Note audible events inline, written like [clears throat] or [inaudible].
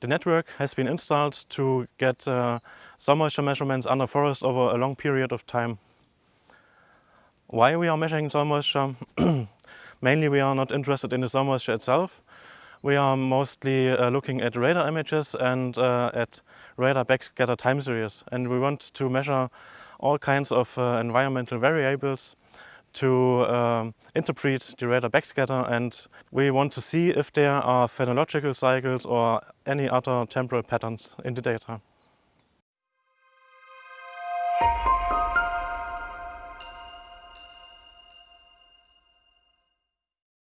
The network has been installed to get uh, soil moisture measurements under forest over a long period of time. Why we are measuring soil moisture? [clears throat] Mainly we are not interested in the soil moisture itself. We are mostly uh, looking at radar images and uh, at radar backscatter time series. And we want to measure all kinds of uh, environmental variables to um, interpret the radar backscatter and we want to see if there are phenological cycles or any other temporal patterns in the data.